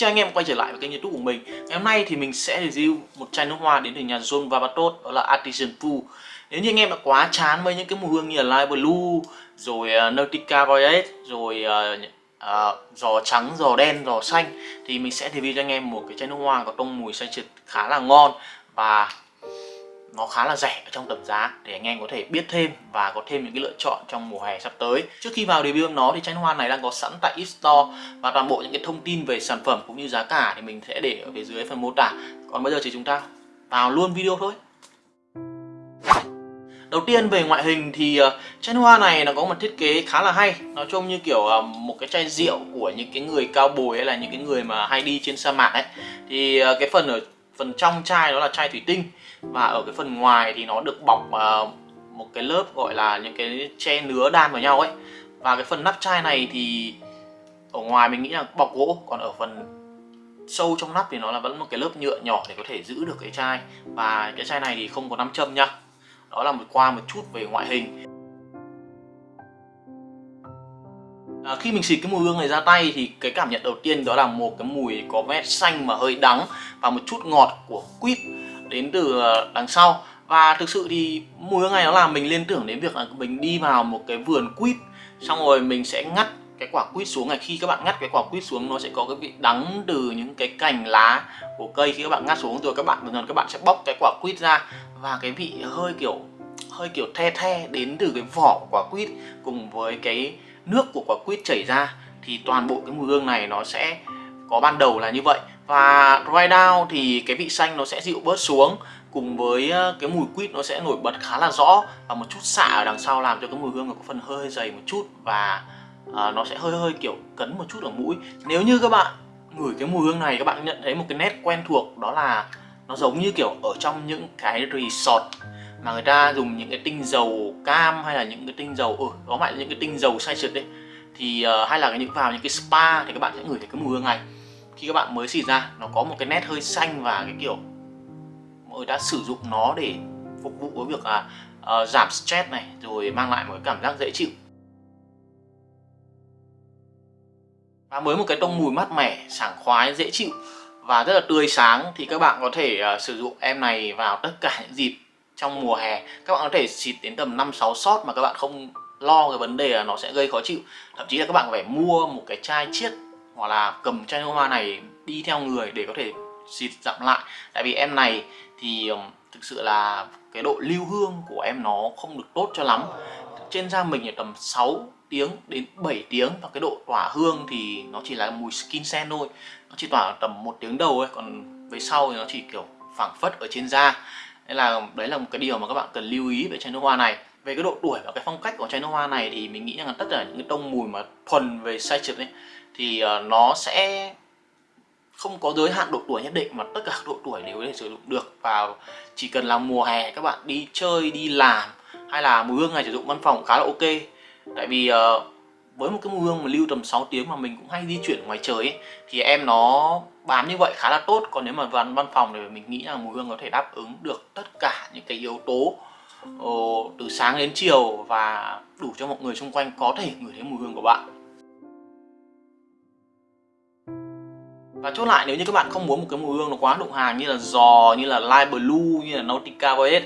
chào anh em quay trở lại với kênh youtube của mình. Ngày hôm nay thì mình sẽ review một chai nước hoa đến từ nhà John Vavatos Đó là Artisan Pool Nếu như anh em đã quá chán với những cái mùi hương như là Light Blue Rồi uh, Nautica Violet Rồi uh, uh, giò trắng, giò đen, giò xanh Thì mình sẽ review cho anh em một cái chai nước hoa có tông mùi xanh trượt khá là ngon Và nó khá là rẻ ở trong tầm giá để anh em có thể biết thêm và có thêm những cái lựa chọn trong mùa hè sắp tới. Trước khi vào review nó thì chai hoa này đang có sẵn tại e-store và toàn bộ những cái thông tin về sản phẩm cũng như giá cả thì mình sẽ để ở phía dưới phần mô tả. Còn bây giờ thì chúng ta vào luôn video thôi. Đầu tiên về ngoại hình thì ờ, uh, chai hoa này nó có một thiết kế khá là hay Nó trông như kiểu uh, một cái chai rượu của những cái người cao bồi hay là những cái người mà hay đi trên sa mạc ấy Thì uh, cái phần ở phần trong chai đó là chai thủy tinh. Và ở cái phần ngoài thì nó được bọc uh, một cái lớp gọi là những cái che nứa đan vào nhau ấy. Và cái phần nắp chai này thì ở ngoài mình nghĩ là bọc gỗ còn ở phần sâu trong nắp thì nó là vẫn một cái lớp nhựa nhỏ để có thể giữ được cái chai. Và cái chai này thì không có nắm châm nhá đó là một qua một chút về ngoại hình. À, khi mình xịt cái mùi hương này ra tay thì cái cảm nhận đầu tiên đó là một cái mùi có vẻ xanh mà hơi đắng và một chút ngọt của quýt đến từ à, đằng sau. Và thực sự thì mùi hương này nó làm mình liên tưởng đến việc là mình đi vào một cái vườn quýt xong rồi mình sẽ ngắt cái quả quýt xuống này. Khi các bạn ngắt cái quả quýt xuống nó sẽ có cái vị đắng từ những cái cành lá của cây. Khi các bạn ngắt xuống rồi các bạn dần dần các bạn sẽ bóc cái quả quýt ra và cái vị hơi kiểu hơi kiểu the the đến từ cái vỏ quả quýt cùng với cái nước của quả quýt chảy ra, thì toàn bộ cái mùi hương này nó sẽ có ban đầu là như vậy. Và dry down thì cái vị xanh nó sẽ dịu bớt xuống, cùng với ờ, cái mùi quýt nó sẽ nổi bật khá là rõ và một chút xạ ở đằng sau làm cho cái mùi hương nó có phần hơi dày một chút và ờ, nó sẽ hơi hơi kiểu cấn một chút ở mũi. Nếu như các bạn ngửi cái mùi hương này, các bạn nhận thấy một cái nét quen thuộc, đó là nó giống như kiểu ở trong những cái resort mà người ta dùng những cái tinh dầu cam hay là những cái tinh dầu ừ có lại những cái tinh dầu say trượt đấy. Thì uh, hay là những vào những cái spa thì các bạn sẽ ngửi thấy cái mùi hương này. Khi các bạn mới xịt ra nó có một cái nét hơi xanh và cái kiểu mọi người đã sử dụng nó để phục vụ với việc là uh, giảm stress này rồi mang lại một cái cảm giác dễ chịu. Và với một cái tông mùi mát mẻ sảng khoái dễ chịu và rất là tươi sáng thì các bạn có thể uh, sử dụng em này vào tất cả những dịp trong mùa hè, các bạn có thể xịt đến tầm 5-6 shot mà các bạn không lo cái vấn đề là nó sẽ gây khó chịu. Thậm chí là các bạn phải mua một cái chai chiết hoặc là cầm chai nước hoa này đi theo người để có thể xịt dặm lại. Tại vì em này thì thực sự là cái độ lưu hương của em nó không được tốt cho lắm. Trên da mình là tầm 6 tiếng đến 7 tiếng và cái độ tỏa hương thì nó chỉ là mùi skin scent thôi. Nó chỉ tỏa tầm một tiếng đầu ấy còn về sau thì nó chỉ kiểu phảng phất ở trên da nên là đấy là một cái điều mà các bạn cần lưu ý về chai nước hoa này. Về cái độ tuổi và cái phong cách của chai nước hoa này thì mình nghĩ rằng là tất cả những cái tông mùi mà thuần về sai trượt ấy thì ờ, nó sẽ không có giới hạn độ tuổi nhất định mà tất cả độ tuổi đều có thể sử dụng được. Và chỉ cần là mùa hè các bạn đi chơi đi làm hay là mùi hương này sử dụng văn phòng khá là ok. Tại vì uh, với một cái mùi hương mà lưu tầm 6 tiếng mà mình cũng hay di chuyển ngoài trời ấy, thì em nó bám như vậy khá là tốt. Còn nếu mà văn văn phòng thì mình nghĩ là mùi hương có thể đáp ứng được tất cả những cái yếu tố uh, từ sáng đến chiều và đủ cho mọi người xung quanh có thể ngửi thấy mùi hương của bạn. Và chốt lại nếu như các bạn không muốn một cái mùi hương nó quá đụng hàng như là giò, như là Light Blue, như là Nautica Violet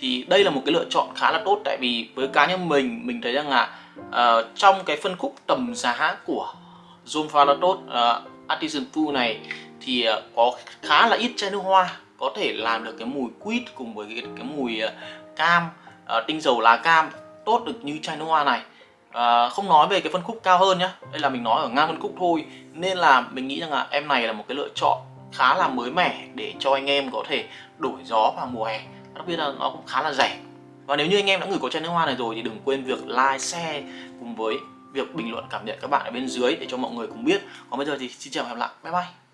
thì đây là một cái lựa chọn khá là tốt tại vì với cá nhân mình mình thấy rằng là uh, trong cái phân khúc tầm giá của Zoom Falatot uh, ờ, Artisan Food này thì uh, có khá là ít chai nước hoa có thể làm được cái mùi quýt cùng với cái, cái mùi uh, cam, uh, tinh dầu lá cam tốt được như chai nước hoa này. À, không nói về cái phân khúc cao hơn nhá đây là mình nói ở ngang phân khúc thôi. Nên là mình nghĩ rằng là em này là một cái lựa chọn khá là mới mẻ để cho anh em có thể đổi gió vào mùa hè đặc biệt là nó cũng khá là rẻ. Và nếu như anh em đã gửi có chai nước hoa này rồi thì đừng quên việc like, share cùng với việc bình luận cảm nhận các bạn ở bên dưới để cho mọi người cùng biết. Còn bây giờ thì xin chào và hẹn gặp lại. Bye bye.